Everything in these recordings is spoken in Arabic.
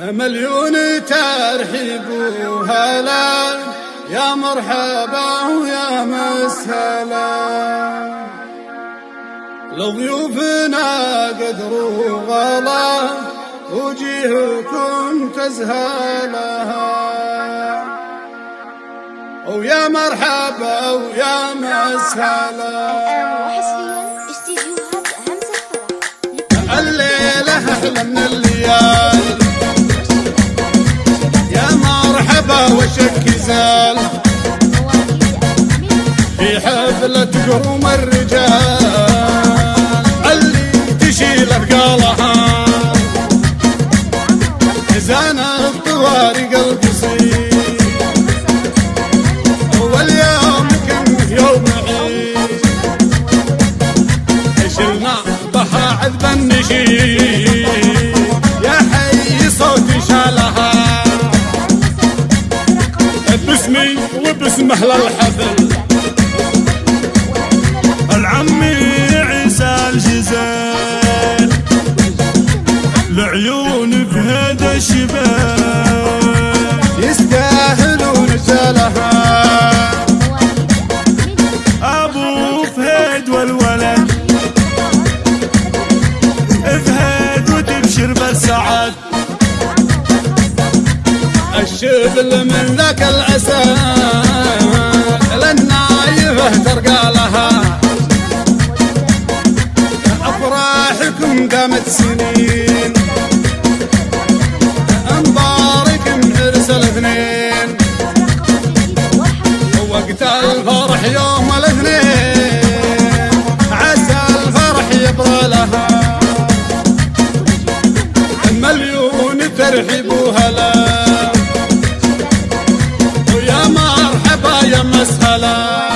مليون ترحيب وهلا يا مرحبا ويا مسهلا. لضيوفنا قدر وغلا وجيهكم تزهلها. ويا مرحبا ويا مسهلا. حفلة قروم الرجال. اللي تشيل أثقالها. زان الطوارق القصير. واليوم كان يوم عيد. شلنا بها عذب النشيد. يا حي صوتي شالها. باسمي وباسم أهل الحفل لها. أفراحكم قامت سنين مبارك عرس الاثنين. وقت الفرح يوم يا مسهلا.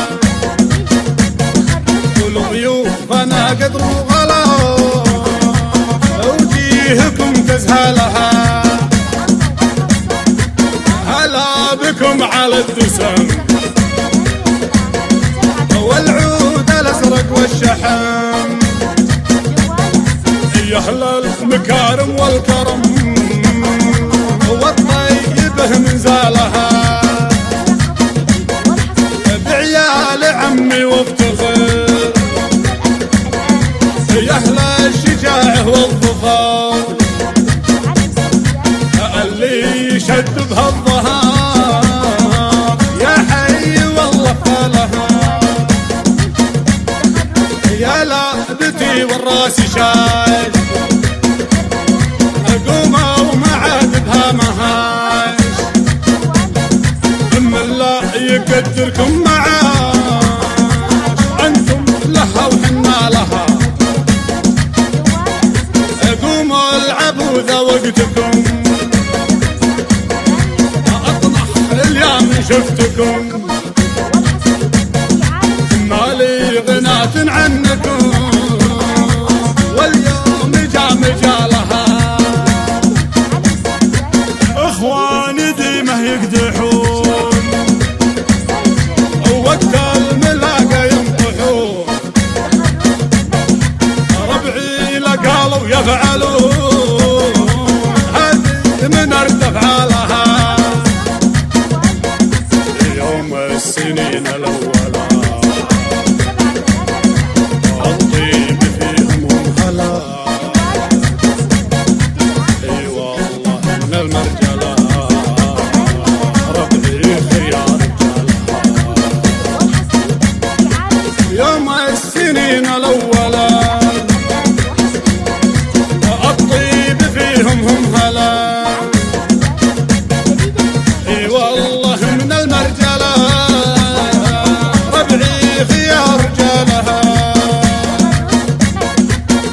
والضيوف أنا قدر وغلا. وجيهكم تزهلها هلا بكم على الدسم. والعود الازرق والشحم. يا أهل المكارم الشجاعه والظفر اللي يشد بهالظهر يا حي والله فالها يا لابتي والرأس شاش ذا وقتكم اطنح اليوم شفتكم مالي غنات عنكم. واليوم جا مجالها. إخواني ديمه يقدحون. وقت ينطحون. ربعي يفعلون. السنين الاولى الطيب فيهم هلا اي والله من المرجله ربعي خيار يوم السنين الاولى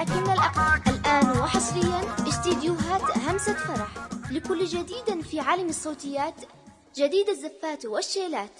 ولكن الأقل الآن وحصريا استديوهات همسة فرح. لكل كل جديد في عالم الصوتيات جديد الزفات والشيلات.